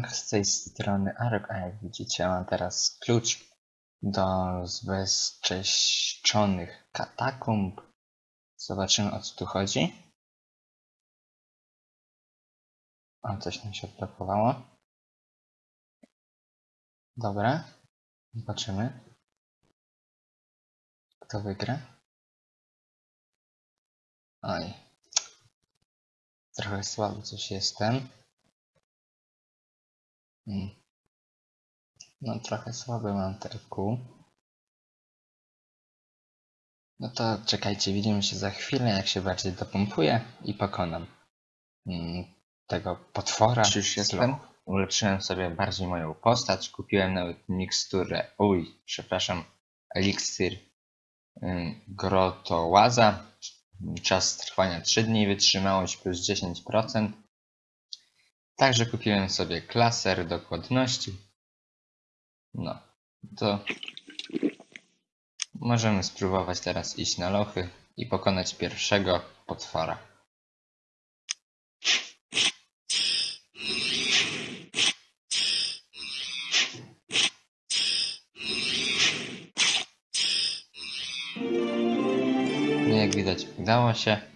z tej strony Arek, a jak widzicie mam teraz klucz do zbezcześczonych katakumb. Zobaczymy o co tu chodzi. O, coś nam się odblokowało. Dobra. Zobaczymy. Kto wygra? Oj. Trochę słaby coś jestem. Mm. No trochę słaby mam terku. No to czekajcie, widzimy się za chwilę, jak się bardziej dopompuję i pokonam mm, tego potwora. Już jestem? Ulepszyłem sobie bardziej moją postać, kupiłem nawet miksturę, uj, przepraszam, eliksir ym, grotołaza. Czas trwania 3 dni, wytrzymałość plus 10%. Także kupiłem sobie klaser dokładności. No, to możemy spróbować teraz iść na lochy i pokonać pierwszego potwora. No jak widać udało się.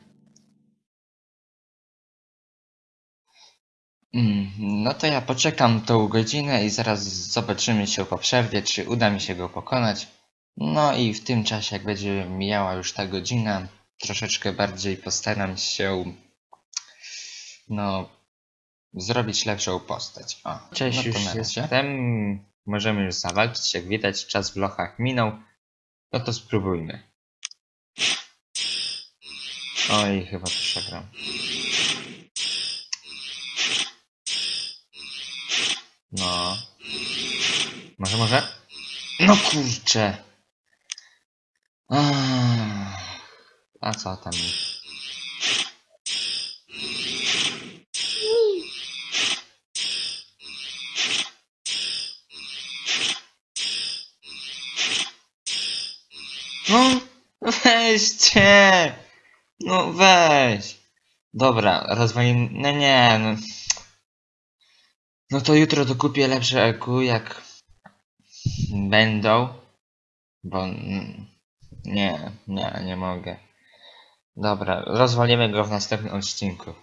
No to ja poczekam tą godzinę i zaraz zobaczymy się po przerwie, czy uda mi się go pokonać. No i w tym czasie, jak będzie mijała już ta godzina, troszeczkę bardziej postaram się no zrobić lepszą postać. O, Cześć, no już na jestem. Możemy już zawalczyć, jak widać czas w lochach minął. No to spróbujmy. Oj, chyba przegram. No. Może, może? No kurczę. A co tam? No, weźcie! No weź! Dobra, rozwalimy... No nie, no... No to jutro dokupię lepsze EQ, jak... Będą. Bo... Nie, nie, nie mogę. Dobra, rozwalimy go w następnym odcinku.